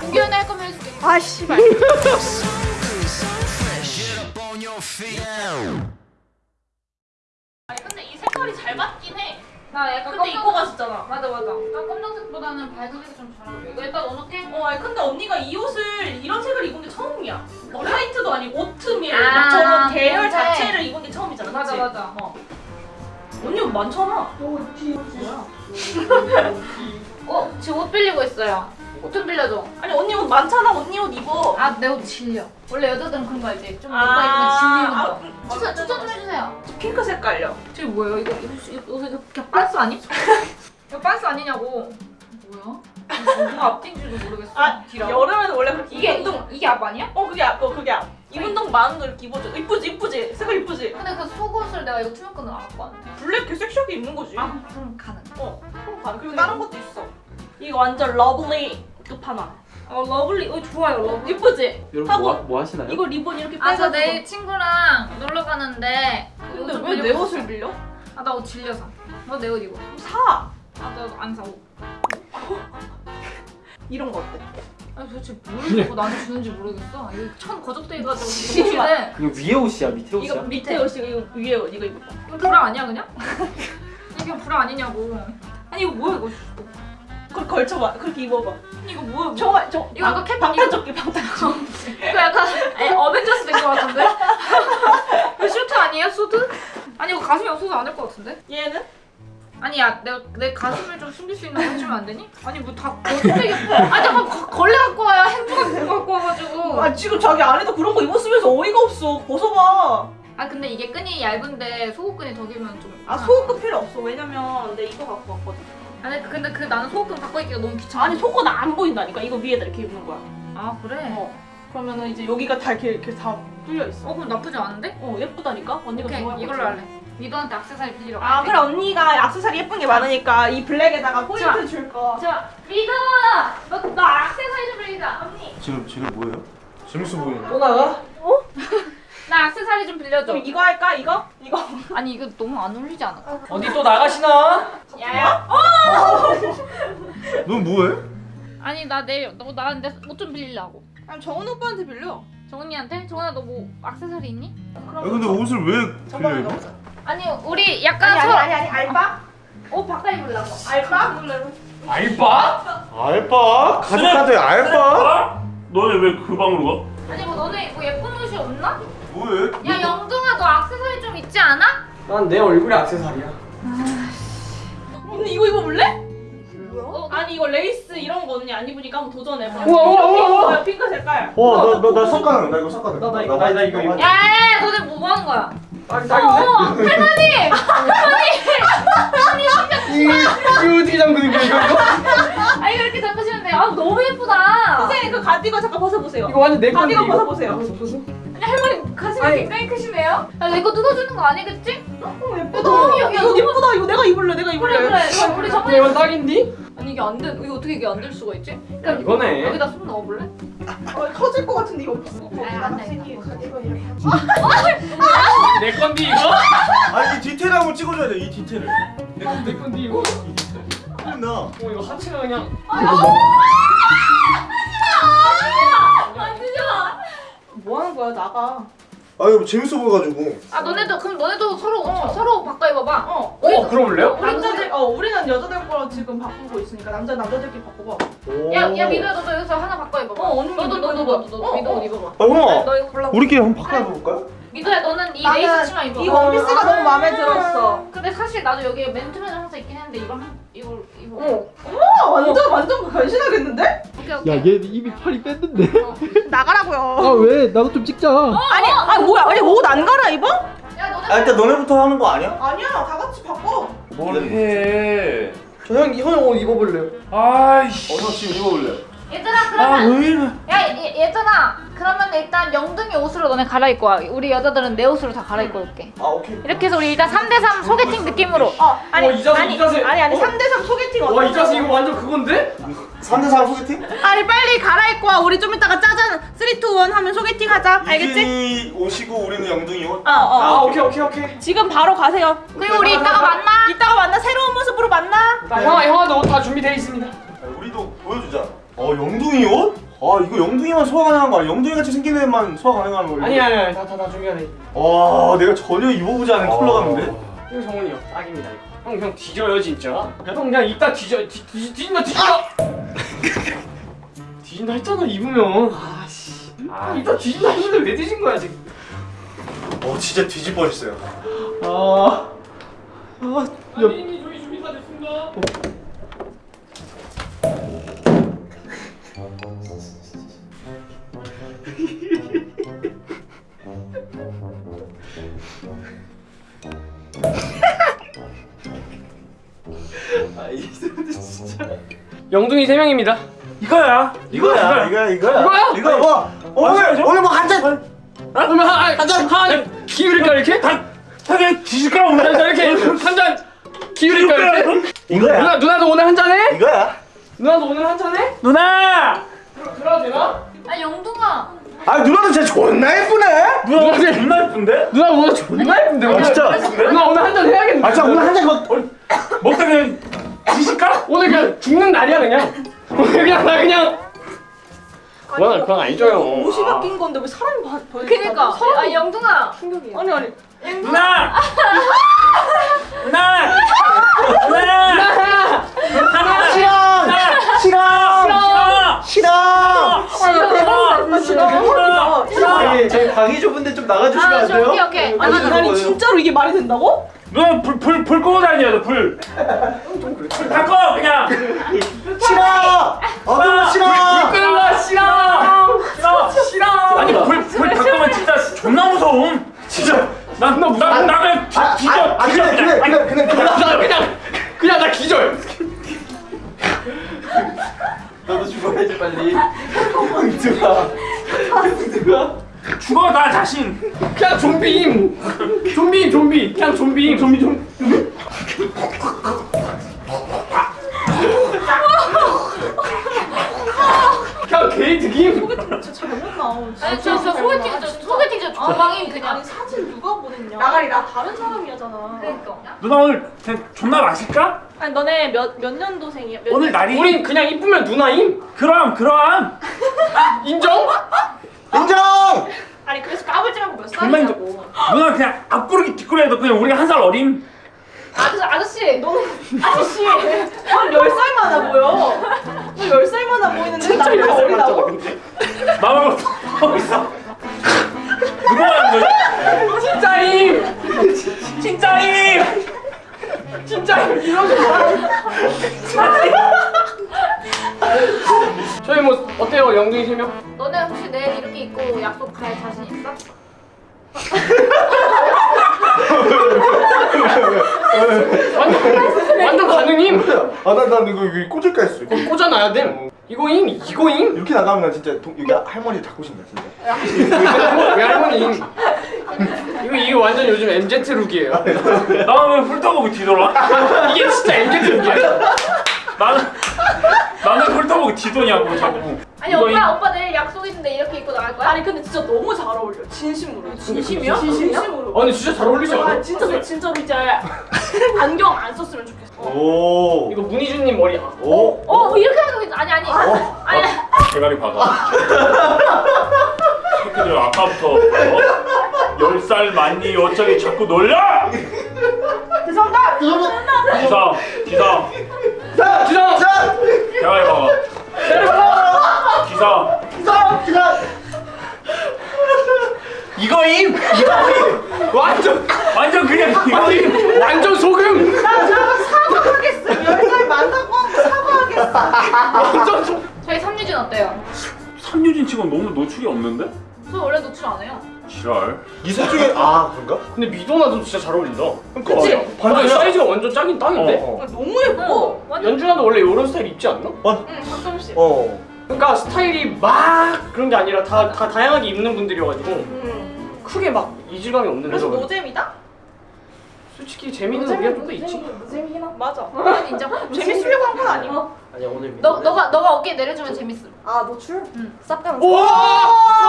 공개연애 할 거면 해줄게. 아 씨발. 아니 근데 이 색깔이 잘 맞긴 해. 나 약간 근데 입고 갔었잖아. 맞아 맞아. 나 검정색보다는 밝은색이 좀 잘 어울려. 이거 일단 넣어놓게. 어, 아니 근데 언니가 이 옷을 이런 색을 입은 게 처음이야. 뭐 화이트도 아니고 오트밀 아, 저런 계열 자체를 입은 게 처음이잖아. 맞아, 그치? 맞아. 어. 언니 옷 많잖아. 어 지금 옷 빌리고 있어요. 옷 좀 빌려줘. 아니 언니 옷 많잖아. 언니 옷 입어. 아 내 옷 질려. 원래 여자들은 그런 거 알지? 좀 아, 오빠 입으면 질리는 거. 아, 추천 추천 좀 해주세요. 핑크 색깔요. 저게 뭐예요? 이거 이거 이거 이거 그냥 빤스 아니? 이거 빤스 아니냐고. 뭐야? 누가 앞뒤인지도 모르겠어. 아. 여름에는 원래 그렇게 이게 운동. 이게 이게 앞 아니야? 어 그게 앞. 어 그게 앞. 이 운동 많은 거 이렇게 입어줘. 이쁘지 이쁘지. 색깔 이쁘지. 근데 그 속옷을 내가 이거 투명끈을 안 갖고 왔는데. 블랙 이렇게 섹시하게 입는 거지. 아 그럼 가능. 어. 그럼 가. 그리고 다른 것도 있어. 이거 완전 lovely 끝판왕. 어 lovely. 어 좋아요 lovely. 이쁘지? 여러분 뭐, 하- 뭐 하시나요? 이거 리본 이렇게 아저 빼가지고. 내일 친구랑 놀러 가는데. 근데 왜 내 옷을 빌려? 아 나 옷 질려서. 너 내 옷 입어. 그럼 사. 아나안 사. 옷. 이런 거 어때? 아니 도대체 뭘 입고 나한테 주는지 모르겠어. 이거 천 거적때기 해가지고 진짜. 이거 위에 옷이야 밑에 이거 옷이야? 밑에 옷이고 이거 위에 옷 이거 입어. 이거 브라 아니야 그냥? 이게 브라 아니냐고. 아니 이거 뭐야 이거? 그걸 걸쳐봐. 그렇게 입어봐. 아니, 이거 뭐야? 뭐. 정말 저 이거 이거 캡 방탄조끼 방탄조끼. 이거 약간 에, 어벤져스 된 것 같은데? 이거 슈트 아니에요? 수트? 아니 이거 가슴이 없어서 안 될 것 같은데? 얘는? 아니 야 내가 내 가슴을 좀 숨길 수 있는 거 해주면 안 되니? 아니 뭐다 거짓말이 아니 잠깐 거- 걸레 갖고 와야 행주가 그거 갖고 와가지고 아 지금 자기 안에도 그런 거 입었으면서 어이가 없어. 벗어봐. 아 근데 이게 끈이 얇은데 속옷끈이 더 길면 좀아 속옷 필요 없어. 왜냐면 내 이거 갖고 왔거든. 아니 근데 그 나는 속옷끈 바꿔 입기가 너무 귀찮아 아니 속옷 안 보인다니까. 이거 위에다 이렇게 입는 거야. 아 그래? 어. 그러면은 이제 여기가 다 이렇게, 이렇게 다 뚫려 있어. 어 그럼 나쁘지 않은데? 어 예쁘다니까. 언니가 좋아할 이걸로 거지. 할래 미도한테 악세사리 빌리러 아 갈게 그래 언니가 액세서리 예쁜 게 많으니까 이 블랙에다가 포인트 좋아. 줄 거. 자 미도아 너, 너 악세사리 좀 빌리자 언니 지금 쟤네 뭐예요? 재밌어 보이네. 또 나가? 나 악세사리 좀 빌려줘 그럼 이거 할까? 이거? 이거? 아니 이거 너무 안 어울리지 않을까? 어디 또 나가시나? 야야 넌 뭐해? 아니 나 내일 너 나한테 옷 좀 빌리려고 아니 정은 오빠한테 빌려. 정은이한테? 정은아 너 뭐 악세사리 있니? 아 근데 옷을 왜 빌려 입어? 아니 우리 약간 아니 아니 아니 아니 알바? 옷 바꿔 입으려고 알바? 알바? 알바? 가족한테 알바? 너네 왜 그 방으로 아니 뭐 너네 뭐 예쁜 옷이 없나? 뭐해? 야 영둥아 너 악세사리 좀 있지 않아? 난 내 얼굴이 악세사리야 언니 이거 입어볼래? 어, 아니 이거 레이스 이런 거 언니 안 입으니까 한번 도전해봐. 우와, 우와, 우와, 핑크 색깔. 와나나 섞어는 나 이거 섞어는. 나, 나 이거, 나, 나 이거. 야야야 너네 뭐 하는 거야? 딱 할머니! 이거 어떻게 잠그는 거야 이거 이거? 아 이거 이렇게 잡으시면 돼요 아 너무 예쁘다 선생님 그 가디건 잠깐 벗어보세요. 이거 완전 내 건데 가디건 이거 벗어보세요. 아니 할머니 가슴이 아니. 굉장히 크시네요? 야 내거 뜯어주는 거 아니겠지? 어 예쁘다. 너무 야, 이거 예쁘다. 이거 내가 입을래. 내가 입을래. 그래 그래 우리 저번에 이거 딱인디? 아니 이게 안 돼. 이거 어떻게 이게 안 될 수가 있지? 그러니까 야, 이거네. 여기다 손 넣어볼래? 어, 터질 것 같은데 이거. 아. 내 건디 이거? 아니 이 디테일 한번 찍어줘야 돼. 이 디테일을. 내 건디 내 이거? 이 디테일. 나. 어 이거 하체가 그냥 뭐 하는 거야 나가. 아 이거 재밌어 보여가지고. 아 너네도 그럼 너네도 서로 서로 바꿔 입어봐. 어. 어 그럼 남자들 어 우리는 여자들 거로 지금 바꾸고 있으니까 남자 남자들끼리 바꿔봐. 야야 미도야 너도 여기서 하나 바꿔 입어봐. 어, 언니 너도 너도. 너도 너도 어, 미도 어. 옷 입어봐. 아 형아. 너 이거 골라. 우리끼리 한번 바꿔볼까요? 미도야 너는 이 나는 레이스 치마 입어. 이 원피스가 너무 마음에 들었어. 근데 사실 나도 여기 맨투맨을 항상 입긴 했는데 이걸 한 이걸 입어. 어. 어 완전 완전 변신하겠는데? 오케이. 야얘 입이 팔이 뺐는데? 어. 나가라고요. 아 왜? 나도 좀 찍자 아니 아 뭐야 아니 옷 안 갈아 입어? 야 너네 아 일단 너네부터 하는 거 아니야? 아니야 다 같이 바꿔. 해? 저형 형 옷 입어볼래요? 아이씨. 어서 지금 입어볼래. 얘들아 그러면 아, 야 얘, 들아 그러면 일단 영등이 옷으로 너네 갈아입고 와. 우리 여자들은 내 옷으로 다 갈아입고 올게. 아 오케이. 이렇게 해서 우리 일단 3대3 소개팅 느낌으로. 어 아니 와, 이 자세, 아니, 이 자세. 아니 아니 3대3 소개팅 어? 와이 자세 이거 완전 그건데? 3대3 소개팅? 아니 빨리 갈아입고 와. 우리 좀 이따가 짜잔. 3, 2, 1 하면 소개팅 하자. 알겠지? 오시고 우리는 영등이 옷? 어어. 어. 아 오케이 오케이 오케이. 지금 바로 가세요. 그리고 우리 이따가 만나. 이따가 만나. 새로운 모습으로 만나. 어 형아 너옷다 준비돼 있습니다. 우리도 보여주자. 영둥이 옷? 아 이거 영둥이만 소화 가능한 거 아니야? 영둥이 같이 생긴 애만 소화 가능한 거 아니 아니 아니 다다 다 준비하네. 와 내가 전혀 입어보지 않은 컬러 같은데? 이거 정훈이 형 딱입니다 이거. 형 그냥 뒤져요 진짜. 형 그냥 이따 뒤져 뒤, 뒤, 뒤진다 뒤진다. 뒤진다 했잖아 입으면. 아씨. 아 이따 뒤진다 했는데 왜 뒤진 거야 지금? 어 진짜 뒤질 뻔했어요 아. 아. 야. 이미 저희 준비 다 됐습니다. 아 영둥이 세 명입니다. 이거야. 이거야 이거야 이거야 이거야? 이거 뭐 오늘 오늘 뭐 한잔 그러면 한 한잔 한 기울일까 이렇게? 하게 뒤질까 오늘? 자 이렇게 한잔 기울일까 이렇게? 이거야 누나 누나도 오늘 한 잔 해? 이거야 누나도 오늘 한 잔 해? 누나. 들어 들어도 되나? 아 영둥아. 아 누나도 진짜 존나 예쁘네 누나 존나 예쁜데? 누나 오늘 존나 예쁜데 오늘. 진짜? 누나 오늘 한잔 해야겠네. 아 진짜 오늘 한잔 뭐 먹다 그냥 뒤질까? 오늘 그냥 죽는 날이야 그냥. 오늘 그냥 나 그냥. 그건 그건 아니죠 형. 옷이 바뀐 건데 왜 사람이 바, 바, 그니까. 사람이 아 영둥아. 충격이야. 아니 아니. 누나. 누나. 누나. 싫어 싫어. 싫어 아 대박이다. 싫어. 저희 저희 방이 좁은데 좀 나가주시면 아안 저, 돼요? 오케이 오케이. 아니 아니 진짜로 이게 말이 된다고? 누나 불불 불 끄고 다녀 너 불. 불다 꺼 그냥. 싫어 어둠 싫어 끊어 싫어. 싫어 싫어. 아니 불 불다 끄면 진짜 존나 무서움. 진짜 난 나 나 나 그냥 뒤- 아, 뒤져 아, 아 뒤져 그래 그래 그래 그래 그래 나 그냥 그냥 나 기절. 너도 죽어야지 빨리 황들아 황들아 죽어 나 자신. 그냥 좀비임. 좀비임 좀비. 그냥 좀비임. 좀비 좀. 그냥. 진짜 잘못 나온. 아니 저, 저 소개팅 저 소개팅 저 주방임 그냥. 아니 사진 누가 보냈냐? 나가리 나 다른 사람이잖아. 그러니까. 누나 오늘 존나 마실까? 아니 너네 몇 몇 년도생이야? 몇 오늘 날이. 우린 그냥 이쁘면 누나임. 그럼 그럼. 인정? 인정 아니 그래서 까불지 말고 몇 살이냐고. 누나 그냥 앞구르기 뒷구리에도 그냥 우리가 한 살 어림. 아저씨 아저씨 너는 아저씨 난 10살 많아 보여. 너 10살 많아 보이는데 나 10살 어리다고? 나만 하고 있어. 누가 하는 거야? 진짜임. 진짜임. 진짜임. 이러지 마. 저희 뭐 어때요 영둥이 세 명? 너네 혹시 내일 이렇게 입고 약속 갈 자신 있어? 완전 완전 가능임. 아나난 이거 이거 꽂을까 했어 이거. 꽂아놔야 돼. 이거임 이거임. 이렇게 나가면 나 진짜 동, 여기 할머니 잡고 싶다 진짜 왜 할머니? 이거 이게 완전 요즘 MZ 룩이에요. 나는 왜 훑어보고 뒤돌아? 이게 진짜 MZ 룩이야. 나는 나는 훑어보고 뒤도냐고 자꾸. 아니 이거 오빠 오빠 내일 약속 있는데 이렇게 입고 나갈 거야? 아니 근데 진짜 너무 잘 어울려. 진심으로. 진심이야? 진심으로. 아 근데 진짜 잘 어울리지 않아? 아 진짜 진짜로 이제 안경 안 썼으면 좋겠어. 오 이거 문희준님 머리. 아, 오? 어 이렇게 하는 거 있- 아니 아니 어? 아니 대가리 박아. 새끼들 아까부터 어? 열살 많니 어쩌기 자꾸 놀려? 죄송합니다. 기사 기사 기사. 자! 박아. 기사 기사! 기사! 이거임! 이거임! 완전 완전 그냥 이거임. 완전 소금. 사과하겠어. 10살 많다고 사과하겠어. 완전 소. 저희 삼유진 어때요? 선유진 치고 너무 노출이 없는데? 저 원래 노출 안 해요 지랄. 중에 아 그런가? 근데 미도나도 진짜 잘 어울린다. 그치? 어, 반전 사이즈가 완전 짱인 땅인데. 어, 어. 너무 예뻐. 완전 연준아도 원래 이런 스타일 입지 않나? 어, 응 가끔씩. 어. 그러니까 스타일이 막 그런 게 아니라 다, 다 다양하게 입는 분들이어가지고 응. 크게 막 이질감이 없는 그래서 거죠. 노잼이다? 솔직히 재미는 우리가 좀더 있지. 노잼이긴 하. 맞아. 그건 인정 재밌으려고 한 건 아니고. 아니야 오늘 너 너가 너가 어깨 내려주면 재밌음 아 노출? 응. 쌉 가면.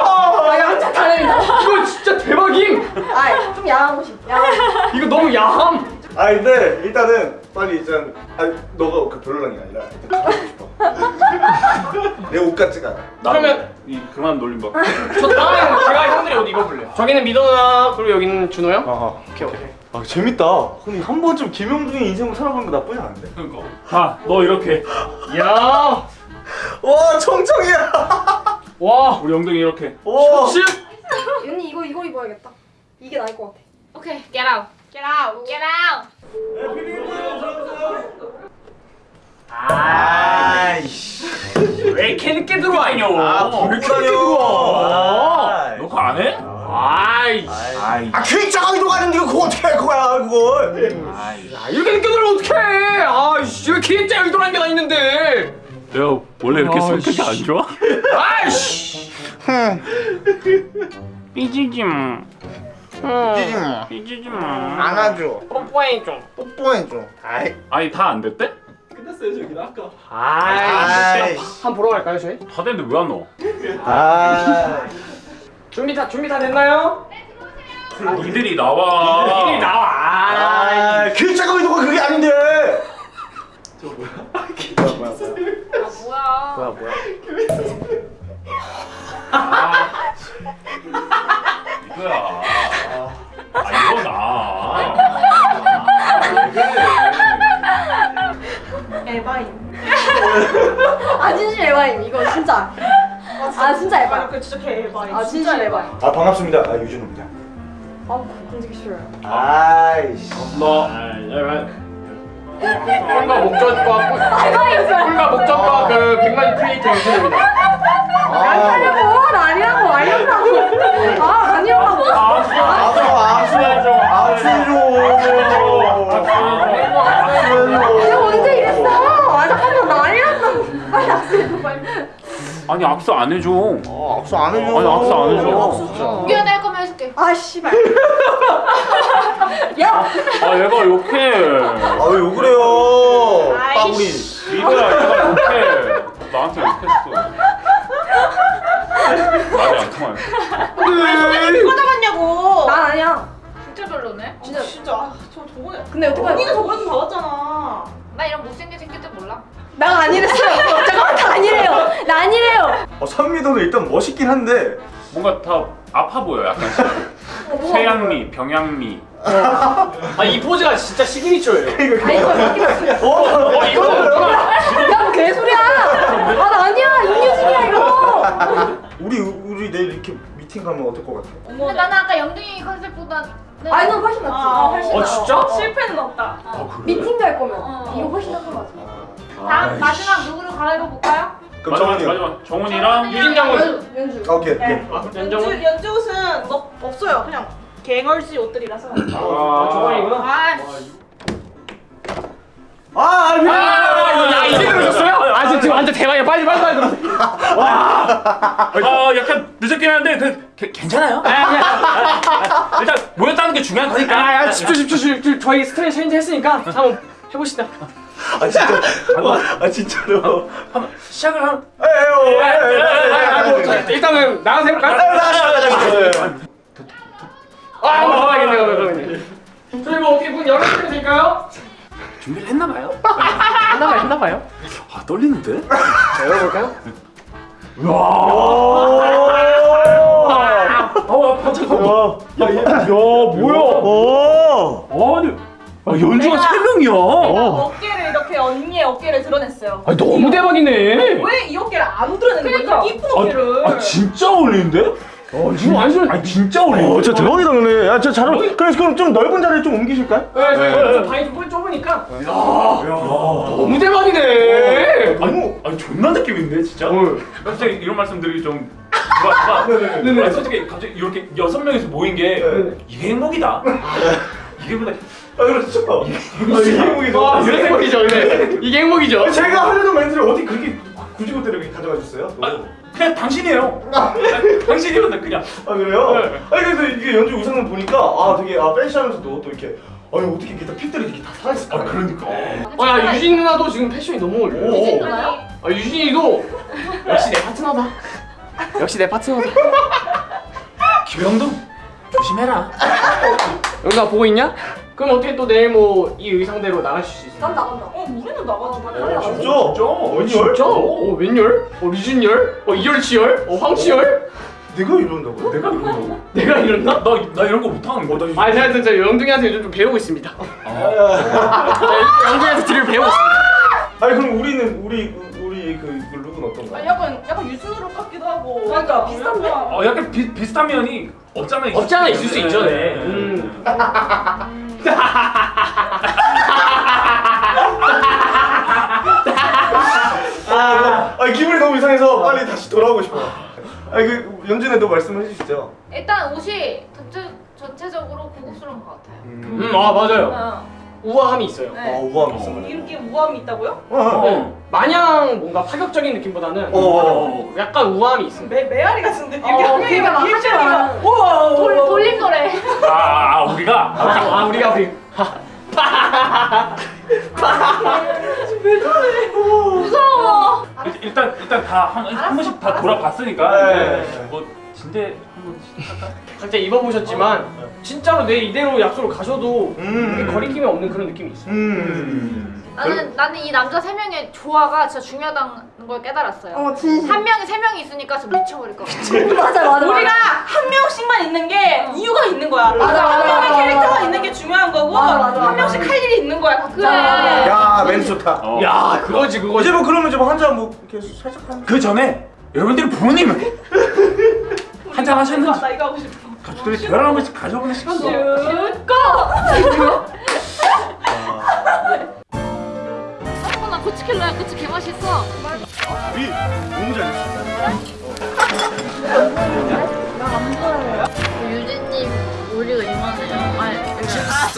오! 아 양자 다행이다. 이거 진짜 대박임. 아 좀 야한 곳이. 야한. 이거 너무 야함. 아 근데 일단은 빨리 일단 아 너가 그 별로란 게 아니라 일단 가고 싶어. 내 옷 같지가 않아. 그러면- 이 그만 놀림 봐. 저 다음에 제가 형들의 옷 입어볼래요. 저기는 미도 누나 그리고 여기는 준호 형. 아하. 오케이 오케이. 아 재밌다. 근데 한 번쯤 김영중의 인생을 살아보는 거 나쁘지 않은데. 그러니까. 자너 이렇게 야, 와 청청이야. 와, 우리 엉덩이 이렇게. 와. 실. 언니 이거 이거 입어야겠다. 이게 나을 것 같아. 오케이, get out. Get out. get out. 아이씨. 왜 이렇게 늦게 들어와요? 아왜 이렇게 늦게. 들어와? 너 그거 안 해? 아이, 아이. 아 괜찮아 이동 아닌데 그거 어떻게 할 거야 그걸. 아이. 야, 이렇게 늦게 들어오면 어떡해? 아이씨, 왜 기획자 의도라는 게 다 있는데? 내가 원래 이렇게 아, 성격이 씨. 안 좋아? 아이씨. 삐지지 마. 삐지지 마. 삐지지 마. 안아줘. 뽀뽀해 좀. 뽀뽀해줘. 아이. 아니 다 안 됐대? 끝났어요 저기 아까. 아이, 아이. 한번 보러 갈까요, 저희? 다 됐는데 왜 안 넣어? 아. 준비 다 준비 다 됐나요? 니들이 나와. 이리 나와. 아, 괜찮아 이동가 그게 아닌데. 아, 뭐야. 뭐야 뭐야? 이거야. 아 이거 나. 에바임. 아 진심 에바임 이거 진짜 아 진짜 에바임 그 진짜 개 에바임. 아 진짜 에바임 아 반갑습니다. 아 유진호입니다. 아 공지기 싫어요 아이씨. 너. 꿀과 목젖과 꿀- 꿀과 목젖과 그 백만 크리에이터 영상입니다. 아니라고 나 아니라고 아니라고. 아 아니라고. 아수 아수 아수 내가 언제 이랬어? 아 잠깐만 나 아니란다고. 아니 악수 빨리 아니 악수 안 해줘. 어, 악수 안 해줘. 아니, 악수 안 해줘. 악수 진짜. 미안해 할 거면 해줄게. 아 씨발 야 아 얘가 욕해. 아왜 욕을 해요? 빠구리. 이거야 얘가 욕해. 나한테 욕했어. 말이 안 통해. 누가 잡았냐고. 난 아니야 진짜 별로네. 진짜 진짜 아, 저 저번에. 근데 어떡하냐 언니는 저번에 받았잖아. 나 이런 못생긴 새끼들 몰라. 난 아니랬어요 잠깐만 나 아니래요 나 아니래요 어, 선미도는 일단 멋있긴 한데 뭔가 다 아파 보여 약간씩. 쇠양미, 병양미. 아 이 포즈가 진짜 시그니처예요. 아 이거 이거 어 이거는 뭐야? 야 개소리야 아나 아니야 임유진이야 이거 우리 우리 내일 이렇게 미팅 가면 어떨 것 같아? 근데 나는 아까 영등이 컨셉보다는 아니 넌 훨씬 낫지 아, 훨씬 어 진짜? 실패는 없다. 미팅 갈 거면 어. 이거 훨씬 나은 거 맞아 다음 마지막 누구를 갈아입어 볼까요? 그럼 마지막 정원이. 마지막 정훈이랑 유진 장군. 연주 연주 아, 오케이. 네. 오케이. 연정은? 연주 연주 옷은 너 없어요. 그냥 갱얼지 옷들이라서. 아 정원이구나. 아, 아, 아, 미안. 아 이제 들으셨어요? 아 지금 지금 완전 대박이야. 빨리 빨리 빨리 들으세요. 아 약간 늦었긴 한데 그, 게- 괜찮아요? 일단 모였다는 게 중요한 거니까. 아, 아 집중 집중 집중. 저희 스트레스 체인지 했으니까 한번 해봅시다. 아 진짜. 아 진짜로. 한번 시작을 한. 에요. 아, 뭐, 자, 일단은 나가서 해볼까요? 아, 한번 가봐야겠네요 그러면. 저희 뭐 어떻게 문 열어주면 될까요? 준비를 했나 봐요. 했나봐요 했나봐요. 아 떨리는데? 자 열어볼까요? 어 아파 잠깐만. 야, 야, 야, 뭐야? 오. 아니 아, 연주가 세 명이야. 어깨를 이렇게 언니의 어깨를 드러냈어요. 아 너무 대박이네. 왜 이 어깨를 안 드러내는 그러니까. 거야? 이쁜 어깨를. 아 진짜 어울리는데? 어 지금 완전. 아 진짜 어울리는데? 어, 진짜 대박이다 근데. 야, 진짜 잘 어울. 그래서 그럼 좀 넓은 자리에 좀 옮기실까요? 네, 저희 좀 방이 좀 좁으니까. 너무 대박이네. 너무. 아니 존나 느낌인데 진짜? 어. 갑자기 이런 말씀드리기 좀 그렇지만 네네. 아니, 솔직히 갑자기 이렇게 여섯 명이서 모인 게 네네. 이게 행복이다. 이게 행복이다. 아, 그렇죠. 이게 행복이죠. 아, 이게 행복이죠. 네. 이게 행복이죠. 제가 하려는 멘트를 어떻게 그렇게 굳이고대로 가져가 주셨어요? 아, 그냥 당신이에요. 아니, 당신이면 그냥. 아 그래요? 네. 아니 근데 이게 연주 의상을 보니까 아 되게 아 팬시하면서도 또 이렇게 아니 어떻게 이렇게 다 핏들이 이렇게 다 살아있을까? 아 그러니까. 어, 야 유진 누나도 지금 패션이 너무 어울려. 오. 유진 누나요? 아 유진이도 역시 내 파트너다. 역시 내 파트너다. 김영동 조심해라. 영나 보고 있냐? 그럼 어떻게 또 내일 뭐 이 의상대로 나가실 수 있어요? 난 나간다. 어 우리는 나가지 마. 달라. 진짜? 어, 웬열? 진짜? 어 웬열? 어 리준열? 어 이열치열? 어 황치열? 내가 이런다고? 내가 이런다고? 내가 이랬나? 나, 나 이런 거 못하는 거. 나아 제가 진짜 영둥이한테 요즘 좀 배우고 있습니다 아, 자, 영둥이한테 뒤를 배우고 있습니다 아니 그럼 우리는 우리 우리 그, 그 룩은 어떤가? 아, 약간 약간 유순으로 같기도 하고. 그러니까 비슷한 면. 어, 약간 비, 비슷한 면이 없잖아. 수 있을 수. 있죠 네. 네. 음. 아, 아 기분이 너무 이상해서 빨리 다시 돌아오고 싶어. 아니 그 연준에 너 말씀해 주시죠. 일단 옷이 전체, 전체적으로 고급스러운 것 같아요. 음, 아 맞아요 어. 우아함이 있어요 아 네. 우아함 있어. 이렇게 우아함이 있다고요? 어, 어. 어. 마냥 뭔가 파격적인 느낌보다는 어, 어, 약간 우아함이 있습니다 매 메아리 같은데 어, 이렇게 한 명이 막. 우와 돌, 돌림 노래. 아, 아, 아, 우리가? 아, 아 우리가 우리 무서워. 일- 일단 일단 다 한 한 번씩 다 돌아봤으니까 네. 뭐 진대 한번 시작할까? 각자 입어보셨지만 진짜로 내 이대로 약속을 가셔도 음. 그게 거리낌이 없는 그런 느낌이 있어요 음. 나는 나는 이 남자 세 명의 조화가 진짜 중요하다는 걸 깨달았어요. 어. 한 명이 세 명이 있으니까 진짜 미쳐버릴 것 같아. 맞아 맞아. 우리가 한 명씩만 있는 게 이유가 있는 거야. 맞아, 한 맞아, 명의 맞아, 캐릭터가 맞아. 있는 게 중요한 거고 맞아, 맞아, 한 맞아. 명씩 할 일이 있는 거야. 각자. 그래. 야 멘트 좋다. 어. 야 그거지 그거지 이제 뭐 그러면 좀 한잔 뭐 이렇게 살짝 한. 그 전에 여러분들이 부모님을 한잔 하셨는지 나 이거 하고 싶어. 가족들이 대화를 한 번씩 가져보는 시간도 어, 나 고치킬러야. 고치 개 맛있어. 우리 너무 잘했어. 유진님 우리가 이만해요. 아,